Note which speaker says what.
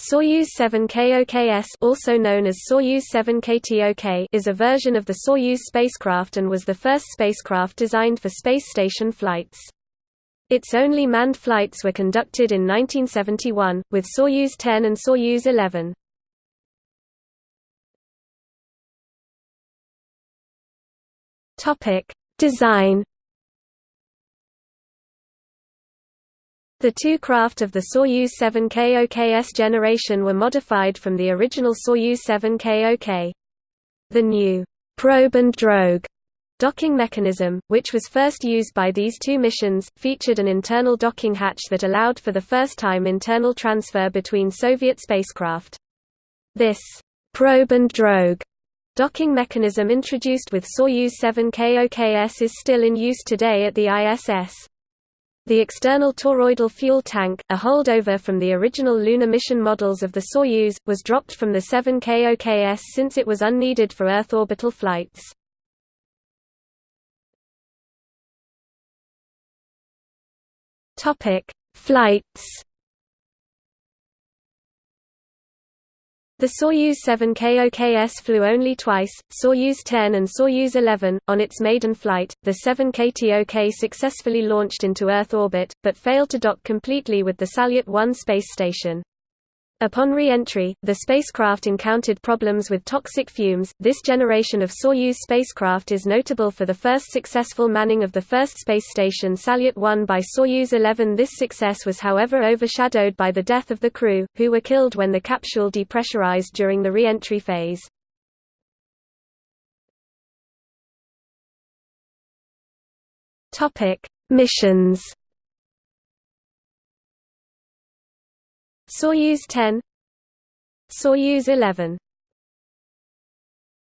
Speaker 1: Soyuz 7 KOKS also known as Soyuz 7 KTOK is a version of the Soyuz spacecraft and was the first spacecraft designed for space station flights. Its only manned flights were conducted in 1971, with Soyuz 10 and Soyuz 11. Design The two craft of the Soyuz 7K OKS generation were modified from the original Soyuz 7 KOK. The new probe and drogue docking mechanism, which was first used by these two missions, featured an internal docking hatch that allowed for the first time internal transfer between Soviet spacecraft. This probe and drogue docking mechanism introduced with Soyuz 7K OKS is still in use today at the ISS. The external toroidal fuel tank, a holdover from the original lunar mission models of the Soyuz, was dropped from the 7 KOKS since it was unneeded for Earth orbital flights. Flights The Soyuz 7 KOKS flew only twice, Soyuz 10 and Soyuz 11. On its maiden flight, the 7 KTOK successfully launched into Earth orbit, but failed to dock completely with the Salyut 1 space station. Upon re-entry, the spacecraft encountered problems with toxic fumes. This generation of Soyuz spacecraft is notable for the first successful manning of the first space station Salyut 1 by Soyuz 11. This success was however overshadowed by the death of the crew, who were killed when the capsule depressurized during the re-entry phase. Topic: Missions Soyuz 10 Soyuz 11